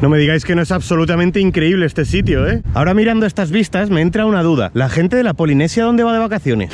No me digáis que no es absolutamente increíble este sitio, ¿eh? Ahora mirando estas vistas me entra una duda. ¿La gente de la Polinesia dónde va de vacaciones?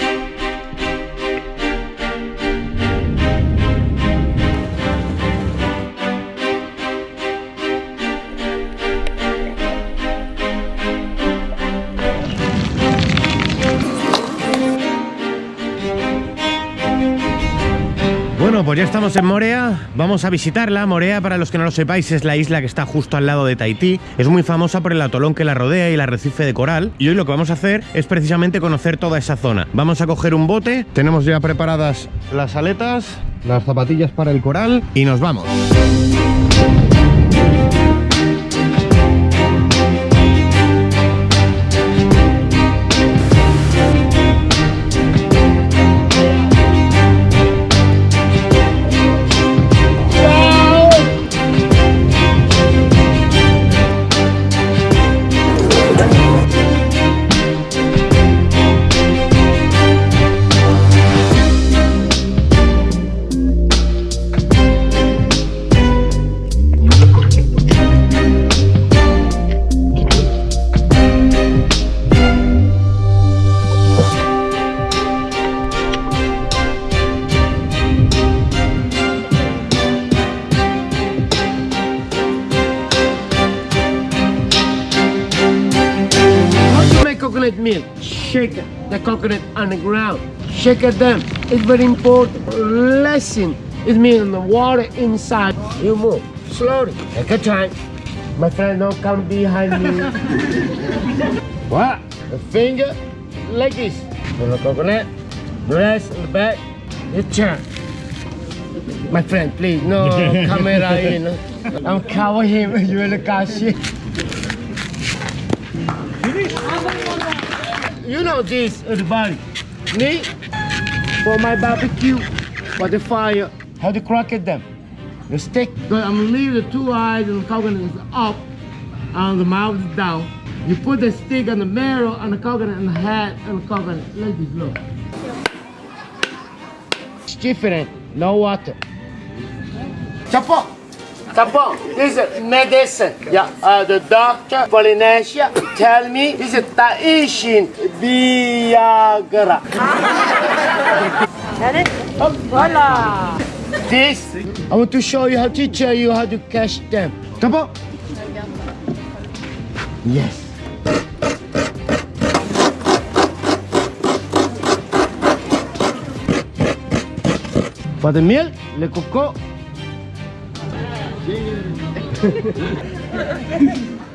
Bueno, pues ya estamos en Morea, vamos a visitarla. Morea, para los que no lo sepáis, es la isla que está justo al lado de Tahití. Es muy famosa por el atolón que la rodea y el arrecife de coral. Y hoy lo que vamos a hacer es precisamente conocer toda esa zona. Vamos a coger un bote, tenemos ya preparadas las aletas, las zapatillas para el coral y nos vamos. Coconut milk? Shake the coconut on the ground. Shake it them. It's very important. Lesson. It means the water inside. You move slowly. Take a time. My friend, don't come behind me. what? The finger like this. On the coconut. The rest in the back. You turn. My friend, please, no camera in. I'm cover him. You will catch it. You know this, everybody. Me, for my barbecue, for the fire, how to crack it them. The stick, but I'm gonna leave the two eyes and the coconut is up, and the mouth is down. You put the stick on the marrow and the coconut and the head and the coconut. Like this, look. It's different, no water. Chapo! Chapo, this is medicine. Yeah, uh, the doctor, Polynesia, tell me this is Tahitian Viagra. Oh, voila! This, I want to show you how to teach you how to catch them. Chapo! Yes. For the milk, le coco,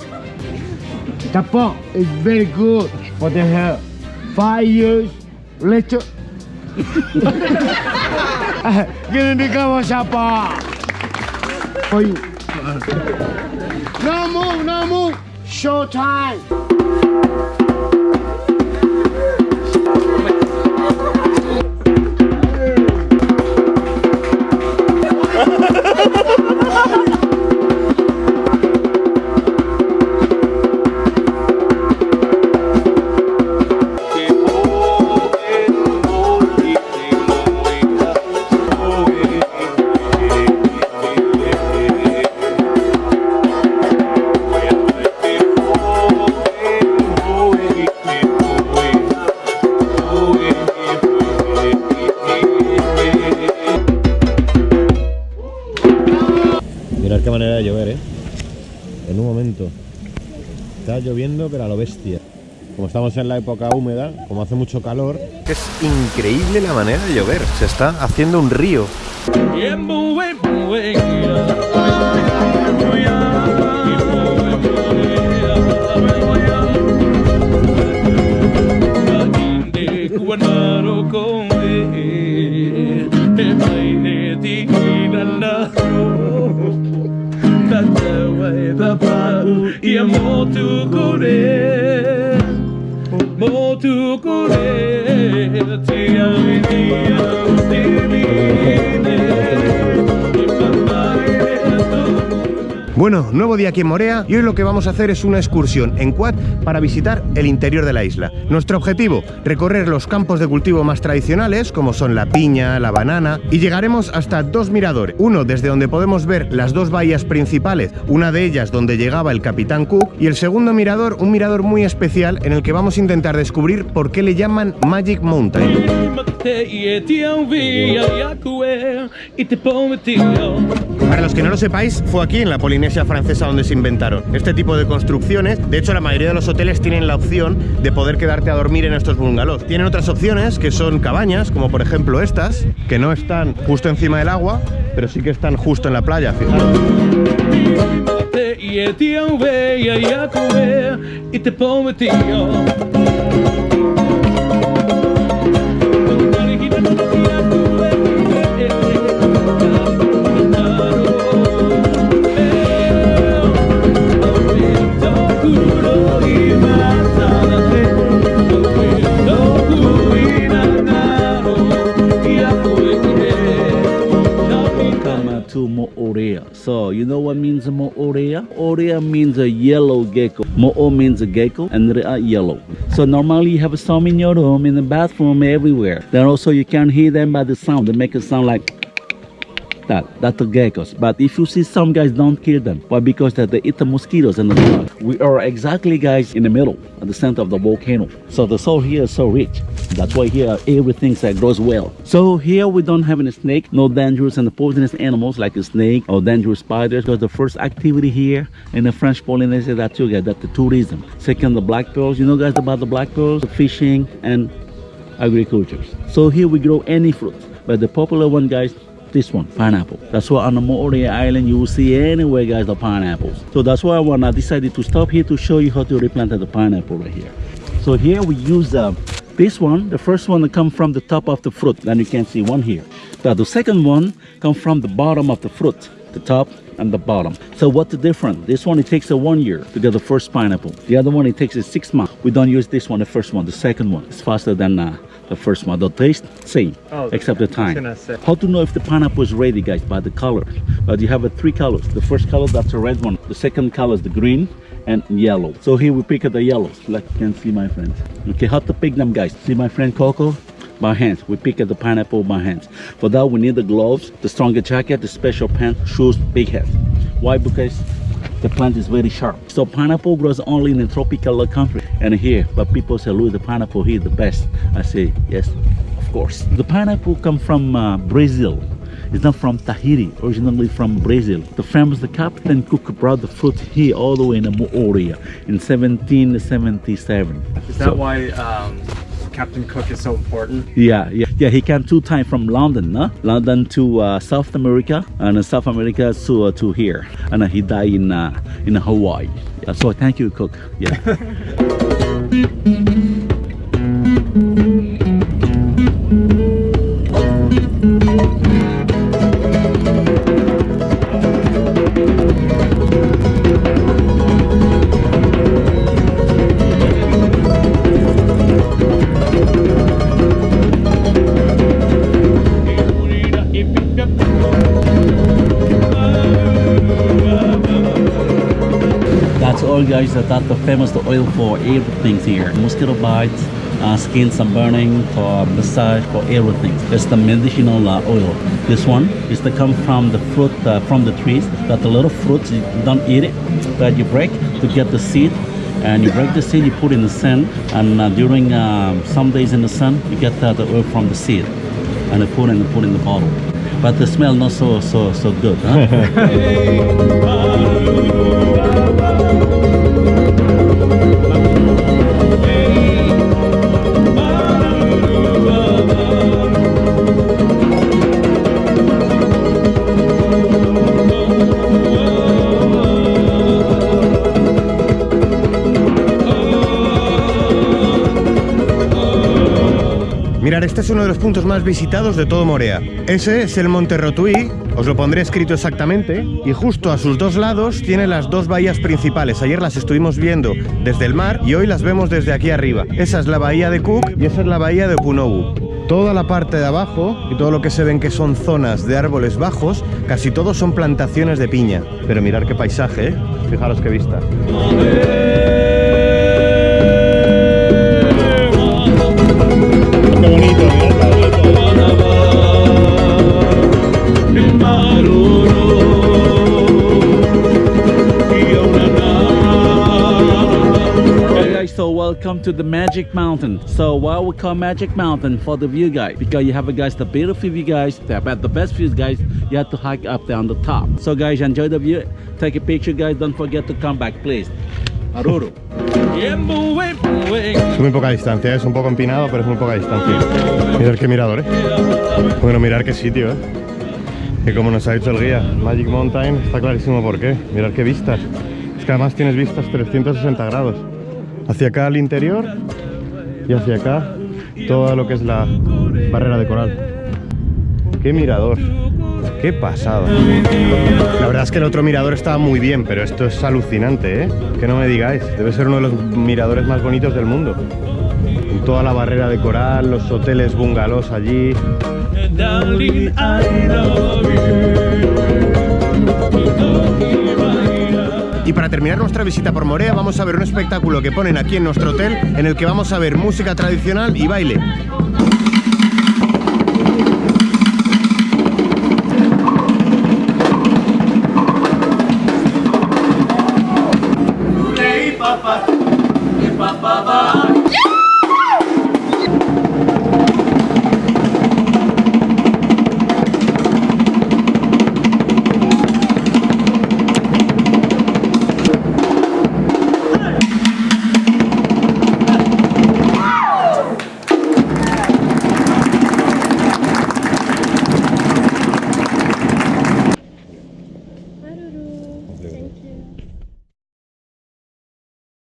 Tapon is very good for the hair. Five years later. Gini kamu siapa? For you. No move, no move. Show time. lloviendo, pero a lo bestia. Como estamos en la época húmeda, como hace mucho calor... Es increíble la manera de llover, se está haciendo un río. ia motu kore. Motu kore te ia mi te mine Bueno, nuevo día aquí en Morea y hoy lo que vamos a hacer es una excursión en quad para visitar el interior de la isla. Nuestro objetivo, recorrer los campos de cultivo más tradicionales como son la piña, la banana y llegaremos hasta dos miradores. Uno desde donde podemos ver las dos bahías principales, una de ellas donde llegaba el Capitán Cook y el segundo mirador, un mirador muy especial en el que vamos a intentar descubrir por qué le llaman Magic Mountain. Para los que no lo sepáis, fue aquí en la Polinesia francesa donde se inventaron este tipo de construcciones. De hecho, la mayoría de los hoteles tienen la opción de poder quedarte a dormir en estos bungalows. Tienen otras opciones que son cabañas, como por ejemplo estas, que no están justo encima del agua, pero sí que están justo en la playa, fijaros. To Moorea. So you know what means Moorea? Orea means a yellow gecko. Mo'o means a gecko and Rea yellow. So normally you have some in your room, in the bathroom, everywhere. Then also you can hear them by the sound. They make a sound like that. That's the geckos. But if you see some guys don't kill them. Why? Because that they eat the mosquitoes and the bugs. We are exactly guys in the middle, at the center of the volcano. So the soil here is so rich. That's why here everything that grows well. So here we don't have any snake, no dangerous and poisonous animals like a snake or dangerous spiders. Because the first activity here in the French Polynesia that you get, that the tourism. Second, the black pearls. You know guys about the black pearls, the fishing and agriculture. So here we grow any fruit. But the popular one guys this one pineapple. That's why on the Moorea island you will see anywhere guys the pineapples. So that's why when i decided to stop here to show you how to replant the pineapple right here. So here we use uh, this one the first one come from the top of the fruit. Then you can see one here. But the second one come from the bottom of the fruit the top and the bottom so what's the difference this one it takes a one year to get the first pineapple the other one it takes a six months we don't use this one the first one the second one is faster than uh, the first one. The taste same, Oh, except the time. How to know if the pineapple is ready, guys? By the color. But you have uh, three colors. The first color that's a red one. The second color is the green and yellow. So here we pick the yellows, like you can see, my friends. Okay, how to pick them, guys? See my friend Coco? By hands. We pick at the pineapple by hands. For that, we need the gloves, the stronger jacket, the special pants, shoes, big hat. Why? Because the plant is very sharp. So pineapple grows only in the tropical country and here, but people say, Louis, the pineapple here the best. I say, yes, of course. The pineapple come from uh, Brazil. It's not from Tahiti, originally from Brazil. The famous the Captain Cook brought the fruit here all the way in the Moorea in 1777. Is that why um, Captain Cook is so important? Yeah, yeah, yeah. He came two times from London, no? London to uh, South America, and South America to uh, to here, and uh, he died in uh, in Hawaii. Yeah, so thank you, Cook. Yeah. all, guys. That That's the famous the oil for everything here. Mosquito bites, uh, skin sunburning, for massage, for everything. It's the medicinal uh, oil. This one is to come from the fruit uh, from the trees. That the little fruits you don't eat it, but you break to get the seed. And you break the seed, you put in the sun, and uh, during uh, some days in the sun, you get uh, the oil from the seed, and you put in put in the bottle. But the smell not so so so good. Huh? Mirar, este es uno de los puntos más visitados de todo Morea. Ese es el Monte Rotuí, os lo pondré escrito exactamente, y justo a sus dos lados tiene las dos bahías principales. Ayer las estuvimos viendo desde el mar y hoy las vemos desde aquí arriba. Esa es la bahía de Cook y esa es la bahía de Punowu. Toda la parte de abajo y todo lo que se ven que son zonas de árboles bajos, casi todos son plantaciones de piña. Pero mirar qué paisaje, ¿eh? Fijaros qué vista. So welcome to the Magic Mountain. So why we call Magic Mountain for the view guys? Because you have a guys the beautiful view guys, the about the best views guys, you have to hike up there on the top. So guys, enjoy the view. Take a picture guys, don't forget to come back please. Aruru. Es muy poca distancia, es un poco empinado, pero es muy poca distancia. Mirar qué mirador, ¿eh? Bueno, mirar qué sitio, ¿eh? Que como nos ha dicho el guía, Magic Mountain, está clarísimo por qué. Mirar qué vistas. Es que además tienes vistas 360 grados. Hacia acá al interior y hacia acá todo lo que es la barrera de coral. ¡Qué mirador! ¡Qué pasada! La verdad es que el otro mirador estaba muy bien, pero esto es alucinante, ¿eh? Que no me digáis. Debe ser uno de los miradores más bonitos del mundo. Toda la barrera de coral, los hoteles bungalows allí. Y para terminar nuestra visita por Morea vamos a ver un espectáculo que ponen aquí en nuestro hotel en el que vamos a ver música tradicional y baile.